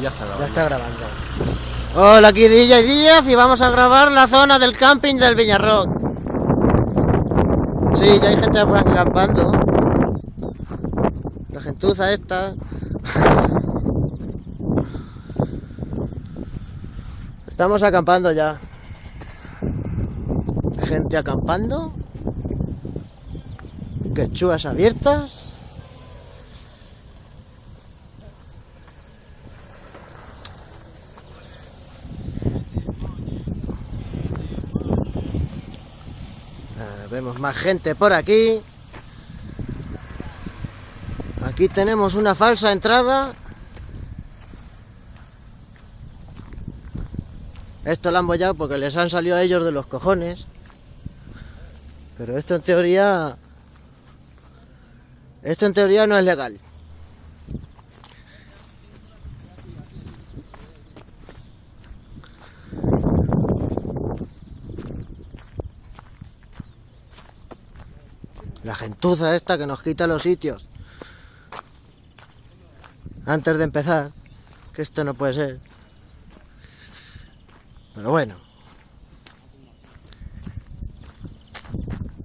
ya está grabando. Hola, aquí Díaz y vamos a grabar la zona del camping del Viñarrock. Sí, ya hay gente por aquí acampando. La gentuza esta. Estamos acampando ya. Gente acampando. Quechuas abiertas. Vemos más gente por aquí. Aquí tenemos una falsa entrada. Esto lo han bollado porque les han salido a ellos de los cojones. Pero esto en teoría... Esto en teoría no es legal. La gentuza esta que nos quita los sitios. Antes de empezar. Que esto no puede ser. Pero bueno.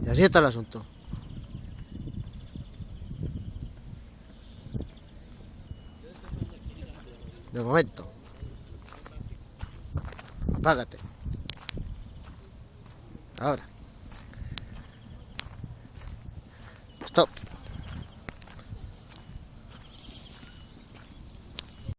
Y así está el asunto. De momento. Apágate. Ahora. Stop.